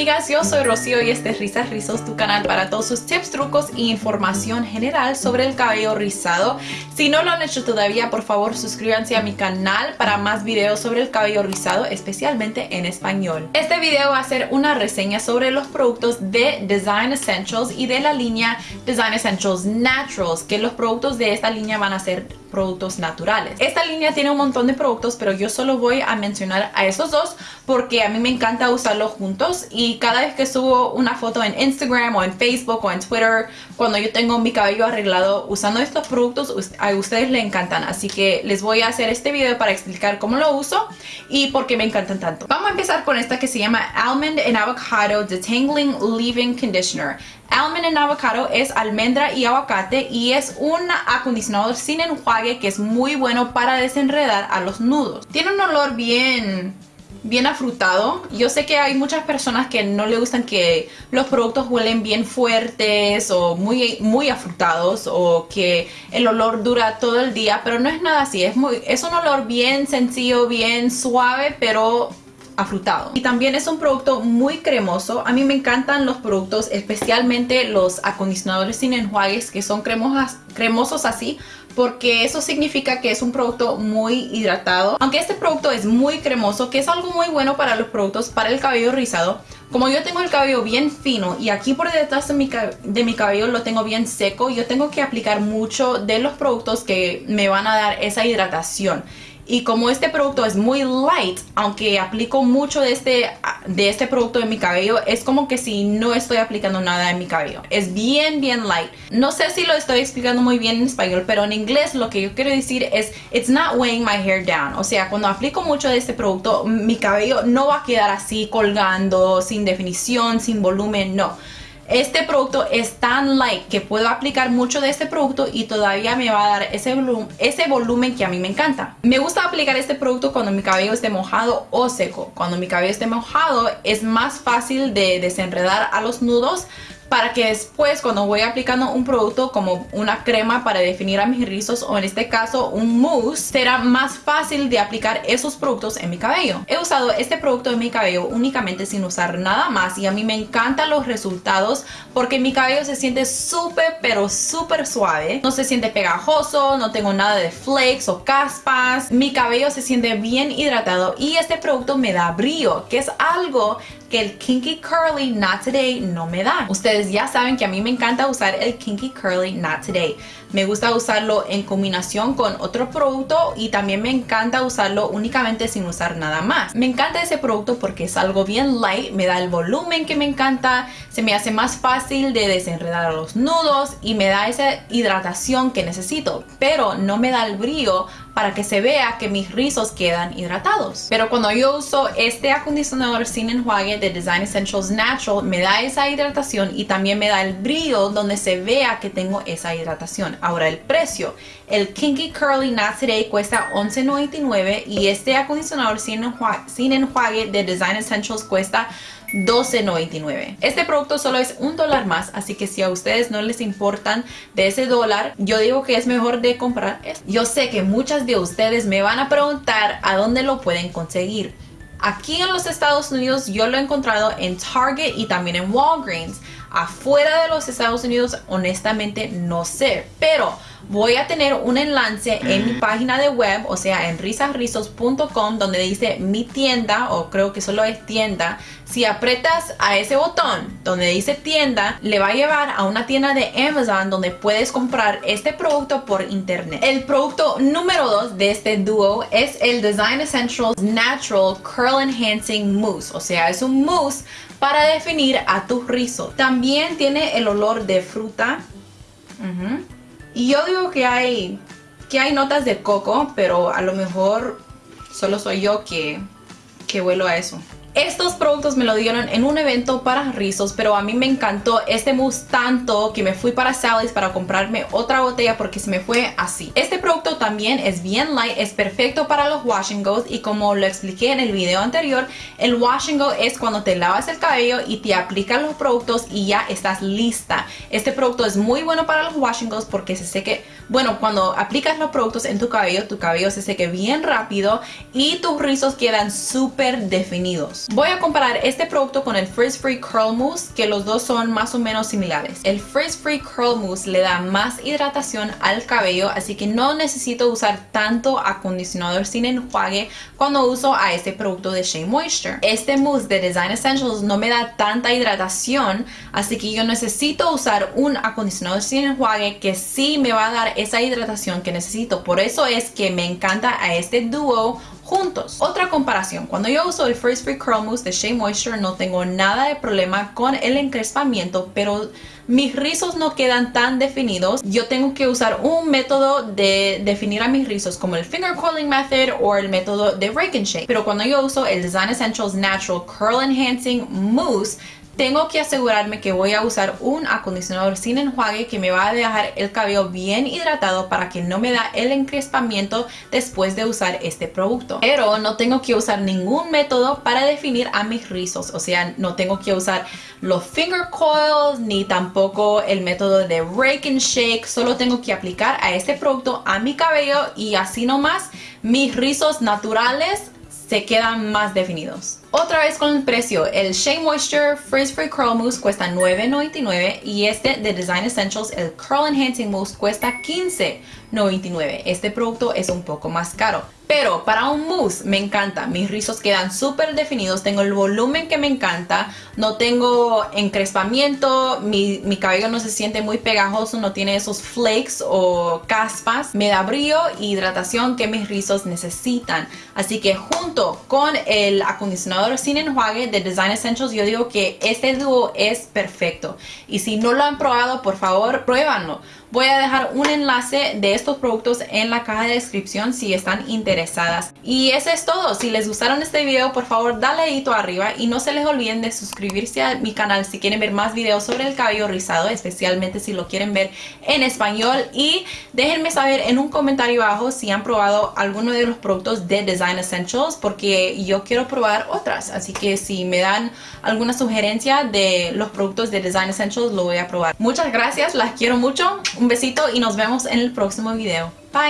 amigas, yo soy Rocío y este es Risas Rizos, tu canal para todos sus tips, trucos e información general sobre el cabello rizado. Si no lo han hecho todavía, por favor suscríbanse a mi canal para más videos sobre el cabello rizado, especialmente en español. Este video va a ser una reseña sobre los productos de Design Essentials y de la línea Design Essentials Naturals, que los productos de esta línea van a ser productos naturales. Esta línea tiene un montón de productos, pero yo solo voy a mencionar a esos dos porque a mí me encanta usarlos juntos y cada vez que subo una foto en Instagram o en Facebook o en Twitter, cuando yo tengo mi cabello arreglado usando estos productos, a ustedes les encantan. Así que les voy a hacer este video para explicar cómo lo uso y por qué me encantan tanto. Vamos a empezar con esta que se llama Almond and Avocado Detangling Leave-In Conditioner. Almond and Avocado es almendra y aguacate y es un acondicionador sin enjuague que es muy bueno para desenredar a los nudos. Tiene un olor bien bien afrutado. Yo sé que hay muchas personas que no le gustan que los productos huelen bien fuertes o muy, muy afrutados o que el olor dura todo el día, pero no es nada así. Es, es un olor bien sencillo, bien suave, pero afrutado. Y también es un producto muy cremoso. A mí me encantan los productos, especialmente los acondicionadores sin enjuagues que son cremosas, cremosos así porque eso significa que es un producto muy hidratado. Aunque este producto es muy cremoso, que es algo muy bueno para los productos para el cabello rizado, como yo tengo el cabello bien fino y aquí por detrás de mi, de mi cabello lo tengo bien seco, yo tengo que aplicar mucho de los productos que me van a dar esa hidratación. Y como este producto es muy light, aunque aplico mucho de este, de este producto en mi cabello, es como que si no estoy aplicando nada en mi cabello. Es bien, bien light. No sé si lo estoy explicando muy bien en español, pero en inglés lo que yo quiero decir es It's not weighing my hair down. O sea, cuando aplico mucho de este producto, mi cabello no va a quedar así colgando, sin definición, sin volumen, no este producto es tan light que puedo aplicar mucho de este producto y todavía me va a dar ese, volumen, que a mí me encanta. Me gusta aplicar este producto cuando mi cabello esté mojado o seco. Cuando mi cabello esté mojado es más fácil de desenredar a los nudos para que después cuando voy aplicando un producto como una crema para definir a mis rizos o en este caso un mousse, será más fácil de aplicar esos productos en mi cabello. He usado este producto en mi cabello únicamente sin usar nada más y a mí me encantan los resultados porque mi cabello se siente súper pero súper suave. No se siente pegajoso, no tengo nada de flakes o caspas. Mi cabello se siente bien hidratado y este producto me da brillo, que es algo que el Kinky Curly Not Today no me da. Ustedes ya saben que a mí me encanta usar el Kinky Curly Not Today. Me gusta usarlo en combinación con otro producto y también me encanta usarlo únicamente sin usar nada más. Me encanta ese producto porque es algo bien light, me da el volumen que me encanta, se me hace más fácil de desenredar los nudos y me da esa hidratación que necesito, pero no me da el brillo para que se vea que mis rizos quedan hidratados. Pero cuando yo uso este acondicionador sin enjuague de Design Essentials Natural, me da esa hidratación y también me da el brillo donde se vea que tengo esa hidratación. Ahora el precio, el Kinky Curly Not cuesta $11.99 y este acondicionador sin enjuague, sin de Design Essentials cuesta $12.99. Este producto solo es un dólar más, así que si a ustedes no les importan de ese dólar, yo digo que es mejor de comprar esto. Yo sé que muchas de ustedes me van a preguntar a dónde lo pueden conseguir. Aquí en los Estados Unidos yo lo he encontrado en Target y también en Walgreens. Afuera de los Estados Unidos honestamente no sé, pero voy a tener un enlace en mi página de web, o sea, en risasrizos.com, donde dice mi tienda, o creo que solo es tienda. Si apretas a ese botón donde dice tienda, le va a llevar a una tienda de Amazon donde puedes comprar este producto por internet. El producto número 2 de este dúo es el Design Essentials Natural Curl Enhancing Mousse, o sea, es un mousse para definir a tu rizo. También tiene el olor de fruta. Y yo digo que hay, que hay notas de coco, pero a lo mejor solo soy yo que, que huelo a eso. Estos productos me lo dieron en un evento para rizos, pero a mí me encantó este mousse tanto que me fui para Sally's para comprarme otra botella porque se me fue así. Este producto también es bien light, es perfecto para los wash and goes y como lo expliqué en el video anterior, el wash and go es cuando te lavas el cabello y te aplican los productos y ya estás lista. Este producto es muy bueno para los wash and goes porque se seque, bueno, cuando aplicas los productos en tu cabello, tu cabello se seque bien rápido y tus rizos quedan súper definidos. Voy a comparar este producto con el Frizz Free Curl Mousse, que los dos son más o menos similares. El Frizz Free Curl Mousse le da más hidratación al cabello, así que no necesito usar tanto acondicionador sin enjuague cuando uso a este producto de Shea Moisture. Este mousse de Design Essentials no me da tanta hidratación, así que yo necesito usar un acondicionador sin enjuague que sí me va a dar esa hidratación que necesito. Por eso es que me encanta a este dúo juntos. Otra comparación, cuando yo uso el First Free Curl Mousse de Shea Moisture no tengo nada de problema con el encrespamiento, pero mis rizos no quedan tan definidos. Yo tengo que usar un método de definir a mis rizos como el Finger Curling Method o el método de Rake and Shake. Pero cuando yo uso el Design Essentials Natural Curl Enhancing Mousse, tengo que asegurarme que voy a usar un acondicionador sin enjuague que me va a dejar el cabello bien hidratado para que no me da el encrespamiento después de usar este producto. Pero no tengo que usar ningún método para definir a mis rizos, o sea, no tengo que usar los finger coils ni tampoco el método de rake and shake, solo tengo que aplicar a este producto a mi cabello y así nomás mis rizos naturales se quedan más definidos. Otra vez con el precio, el Shea Moisture Frizz Free Curl Mousse cuesta $9.99 y este de Design Essentials, el Curl Enhancing Mousse, cuesta $15.99. Este producto es un poco más caro. Pero para un mousse me encanta, mis rizos quedan súper definidos, tengo el volumen que me encanta, no tengo encrespamiento, mi, cabello no se siente muy pegajoso, no tiene esos flakes o caspas, me da brillo e hidratación que mis rizos necesitan. Así que junto con el acondicionador sin enjuague de Design Essentials, yo digo que este dúo es perfecto. Y si no lo han probado, por favor, pruébanlo. Voy a dejar un enlace de estos productos en la caja de descripción si están interesadas. Y eso es todo. Si les gustaron este video, por favor dale dedito arriba y no se les olviden de suscribirse a mi canal si quieren ver más videos sobre el cabello rizado, especialmente si lo quieren ver en español. Y déjenme saber en un comentario abajo si han probado alguno de los productos de Design Essentials porque yo quiero probar otras. Así que si me dan alguna sugerencia de los productos de Design Essentials, lo voy a probar. Muchas gracias, las quiero mucho. Un besito y nos vemos en el próximo video. Bye.